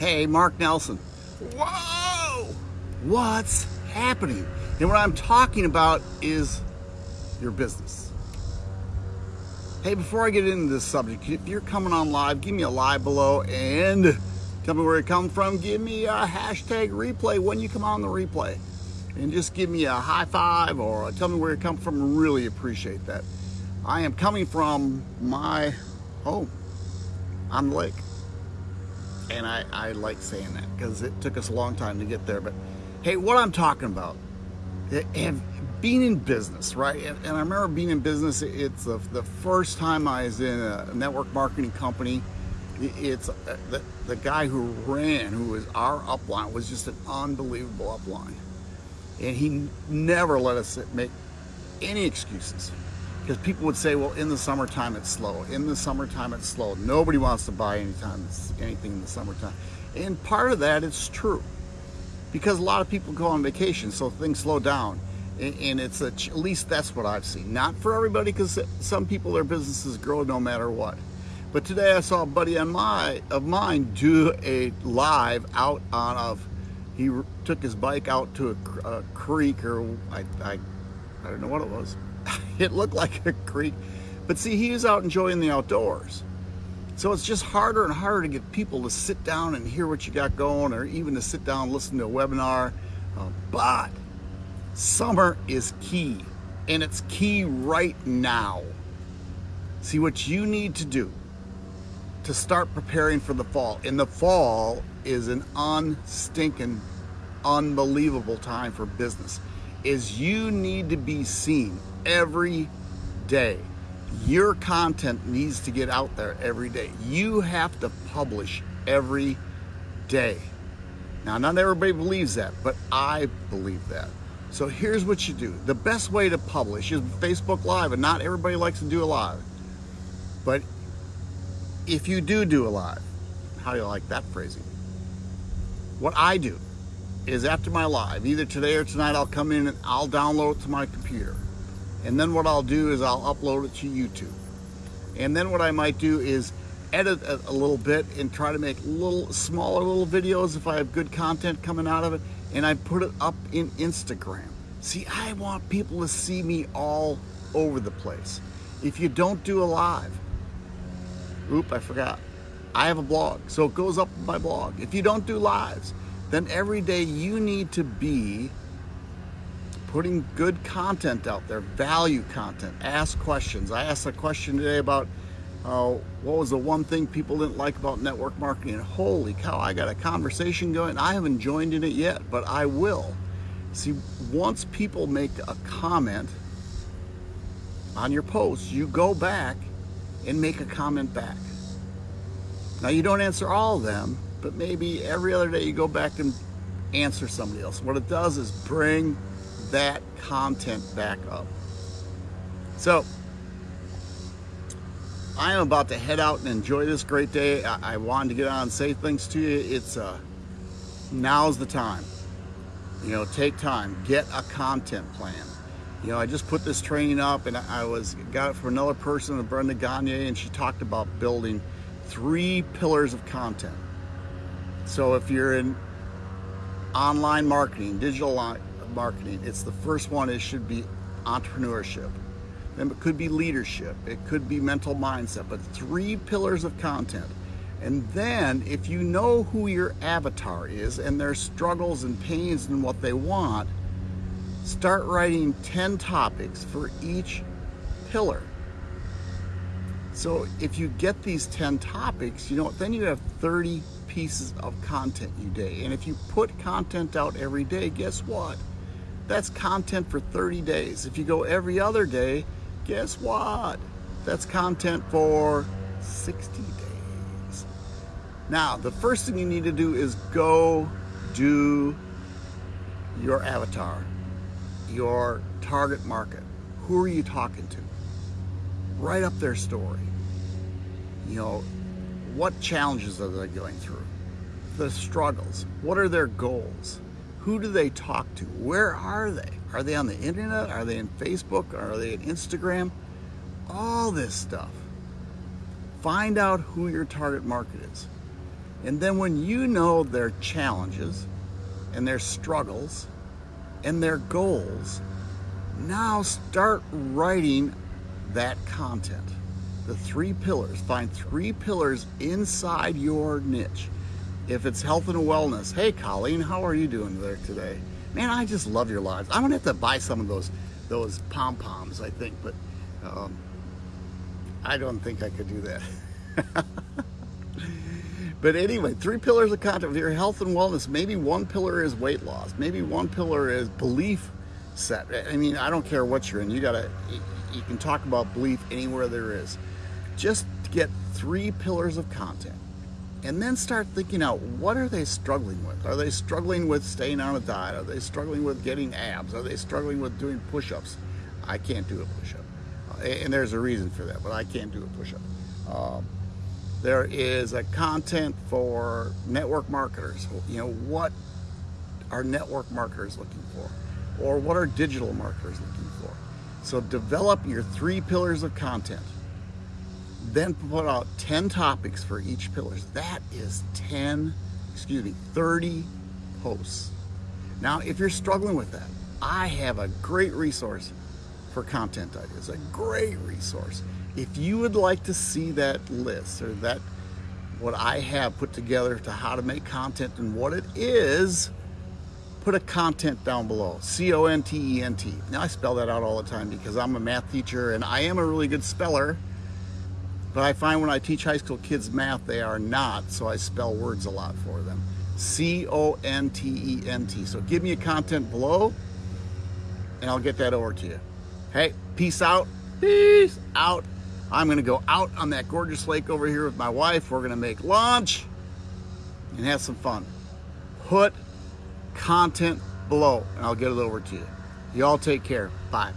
Hey, Mark Nelson. Whoa! What's happening? And what I'm talking about is your business. Hey, before I get into this subject, if you're coming on live, give me a live below and tell me where you come from. Give me a hashtag replay when you come on the replay. And just give me a high five or tell me where you come from. Really appreciate that. I am coming from my home on the lake. And I, I like saying that because it took us a long time to get there. But hey, what I'm talking about, and being in business, right? And, and I remember being in business, it's the, the first time I was in a network marketing company. It's uh, the, the guy who ran, who was our upline, was just an unbelievable upline. And he never let us make any excuses because people would say, well, in the summertime it's slow. In the summertime it's slow. Nobody wants to buy anytime anything in the summertime. And part of that is true because a lot of people go on vacation, so things slow down. And it's a, at least that's what I've seen. Not for everybody, because some people their businesses grow no matter what. But today I saw a buddy on my of mine do a live out on of. He took his bike out to a, a creek, or I, I I don't know what it was. it looked like a creek. But see, he was out enjoying the outdoors. So it's just harder and harder to get people to sit down and hear what you got going or even to sit down and listen to a webinar. Uh, but summer is key and it's key right now. See what you need to do to start preparing for the fall. And the fall is an unstinking, unbelievable time for business is you need to be seen every day. Your content needs to get out there every day. You have to publish every day. Now, not everybody believes that, but I believe that. So here's what you do. The best way to publish is Facebook Live, and not everybody likes to do a live. But if you do do a live, how do you like that phrasing? What I do is after my live, either today or tonight, I'll come in and I'll download it to my computer. And then what I'll do is I'll upload it to YouTube. And then what I might do is edit a, a little bit and try to make little smaller little videos if I have good content coming out of it. And I put it up in Instagram. See, I want people to see me all over the place. If you don't do a live, oop, I forgot. I have a blog, so it goes up my blog. If you don't do lives, then every day you need to be putting good content out there, value content, ask questions. I asked a question today about uh, what was the one thing people didn't like about network marketing. And holy cow, I got a conversation going. I haven't joined in it yet, but I will. See, once people make a comment on your post, you go back and make a comment back. Now you don't answer all of them, but maybe every other day you go back and answer somebody else. What it does is bring that content back up. So, I am about to head out and enjoy this great day. I, I wanted to get on and say things to you. It's uh, now's the time. You know, take time, get a content plan. You know, I just put this training up and I was got it from another person, Brenda Gagne, and she talked about building three pillars of content. So if you're in online marketing, digital marketing, it's the first one, it should be entrepreneurship. Then it could be leadership, it could be mental mindset, but three pillars of content. And then if you know who your avatar is and their struggles and pains and what they want, start writing 10 topics for each pillar. So if you get these 10 topics, you know, then you have 30 pieces of content you day. And if you put content out every day, guess what? That's content for 30 days. If you go every other day, guess what? That's content for 60 days. Now, the first thing you need to do is go do your avatar, your target market. Who are you talking to? Write up their story. You know, what challenges are they going through? The struggles. What are their goals? Who do they talk to? Where are they? Are they on the internet? Are they in Facebook? Are they in Instagram? All this stuff. Find out who your target market is. And then when you know their challenges and their struggles and their goals, now start writing that content. The three pillars, find three pillars inside your niche. If it's health and wellness, hey Colleen, how are you doing there today? Man, I just love your lives. I'm gonna have to buy some of those those pom poms, I think, but um, I don't think I could do that. but anyway, three pillars of content. Of your health and wellness. Maybe one pillar is weight loss. Maybe one pillar is belief set. I mean, I don't care what you're in. You gotta. You can talk about belief anywhere there is. Just get three pillars of content and then start thinking out what are they struggling with? Are they struggling with staying on a diet? Are they struggling with getting abs? Are they struggling with doing push-ups? I can't do a push-up. And there's a reason for that but i can't do a push-up. Um, there is a content for network marketers. You know what are network marketers looking for? Or what are digital marketers looking for? So develop your three pillars of content then put out 10 topics for each pillar. That is 10, excuse me, 30 posts. Now, if you're struggling with that, I have a great resource for content ideas, a great resource. If you would like to see that list or that what I have put together to how to make content and what it is, put a content down below, C-O-N-T-E-N-T. Now I spell that out all the time because I'm a math teacher and I am a really good speller but I find when I teach high school kids math, they are not, so I spell words a lot for them. C-O-N-T-E-N-T. So give me a content below, and I'll get that over to you. Hey, peace out. Peace out. I'm gonna go out on that gorgeous lake over here with my wife. We're gonna make lunch and have some fun. Put content below, and I'll get it over to you. Y'all take care. Bye.